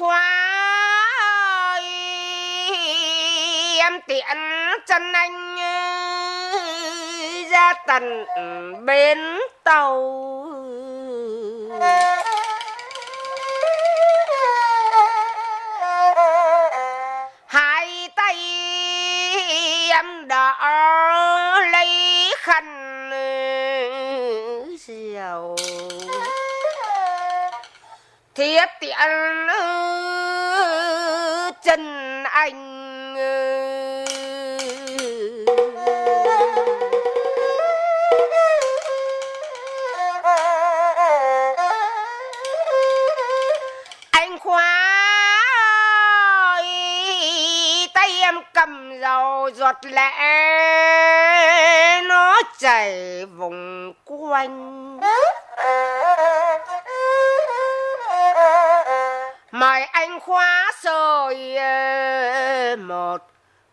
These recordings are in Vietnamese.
khóa ơi, em tiện chân anh ra tận bến tàu. Hai tay em đỡ lấy khăn rượu. Thiết tiện chân anh anh khóa ơi, tay em cầm dầu giọt lệ nó chảy vùng quanh. Mời anh khóa rồi ờ, một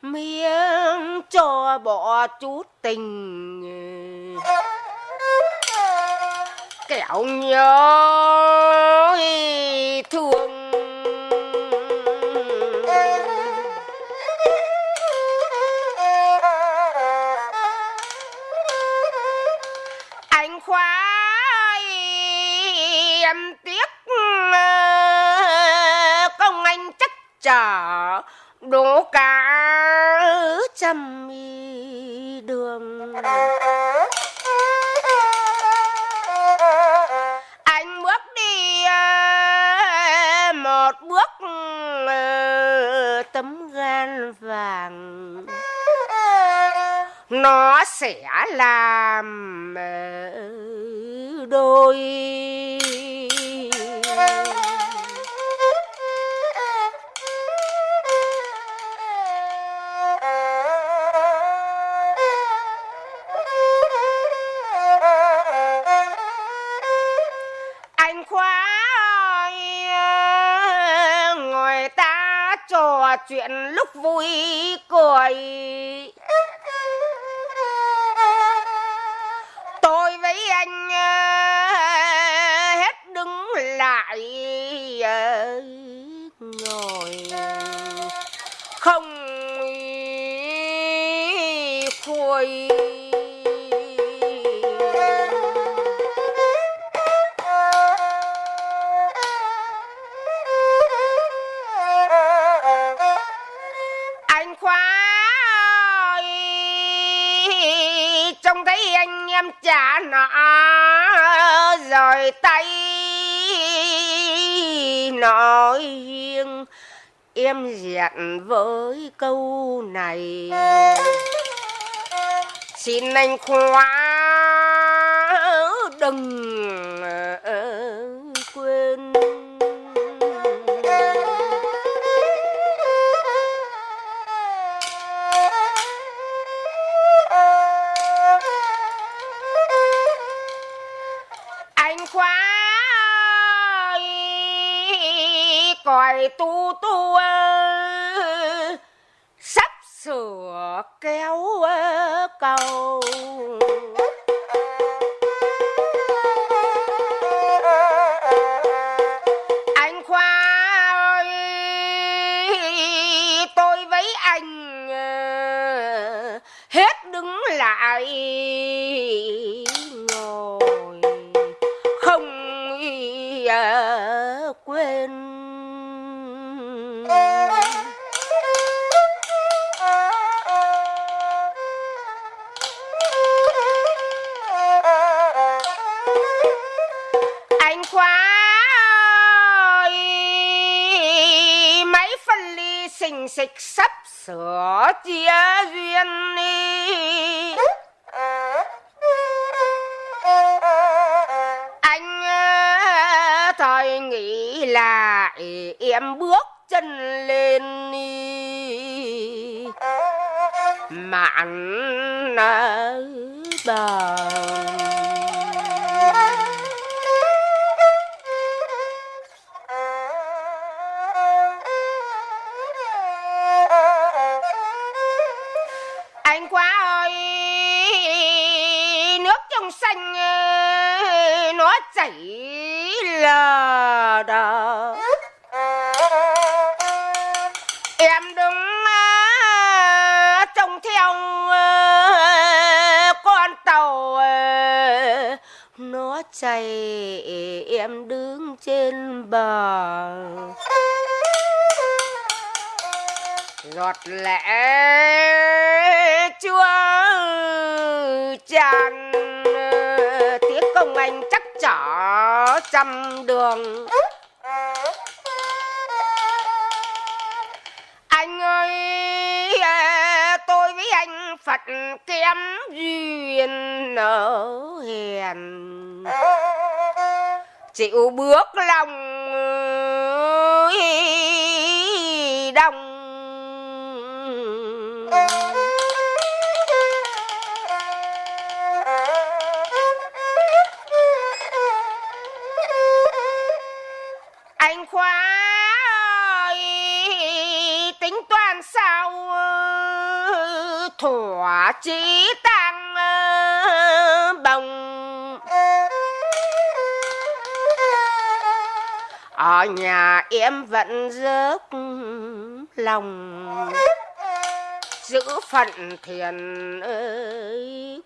miếng cho bỏ chút tình. Kẻo nhớ thương đổ cả trăm đường. Anh bước đi ờ, một bước ờ, tấm gan vàng. Nó sẽ làm ờ, đôi trò chuyện lúc vui cười. Tôi với anh ờ, hết đứng lại ờ, ngồi. Không khui khóa ơi. Trông thấy anh em trả nợ rồi tay nói riêng em dặn với câu này. Xin anh khóa, đừng anh khoa ơi, còi tu tu sắp sửa kéo cầu. Anh khoa ơi tôi với anh ờ, hết đứng lại. Ờ, quên. Anh khóa ơi mấy phân ly xình xịch sắp sửa chia duyên đi. Tôi nghĩ là ừ, em bước chân lên đi. Mạn ở bờ. Anh quá ơi, nước trong xanh ờ, nó chảy đờ em đứng ờ, trông theo ờ, con tàu ờ, nó chạy, em đứng trên bờ. Giọt lệ chưa tràn tiếc công anh chắc chở trăm đường. Kém duyên nở hèn. Chịu bước lòng đông. Anh khoa ơi tính toán sao? Thỏa chí tăng ờ, bồng. Ở nhà em vẫn rớt lòng. Giữ phận thiền ơi